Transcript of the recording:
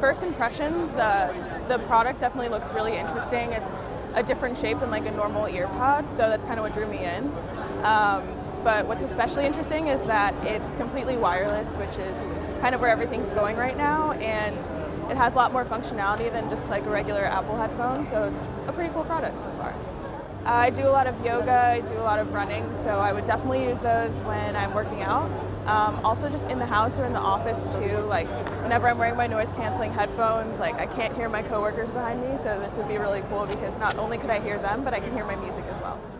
First impressions, uh, the product definitely looks really interesting. It's a different shape than like a normal earpod, so that's kind of what drew me in. Um, but what's especially interesting is that it's completely wireless, which is kind of where everything's going right now, and it has a lot more functionality than just like a regular Apple headphone, so it's a pretty cool product so far. I do a lot of yoga, I do a lot of running, so I would definitely use those when I'm working out. Um, also just in the house or in the office too, like whenever I'm wearing my noise canceling headphones, like I can't hear my coworkers behind me, so this would be really cool because not only could I hear them, but I can hear my music as well.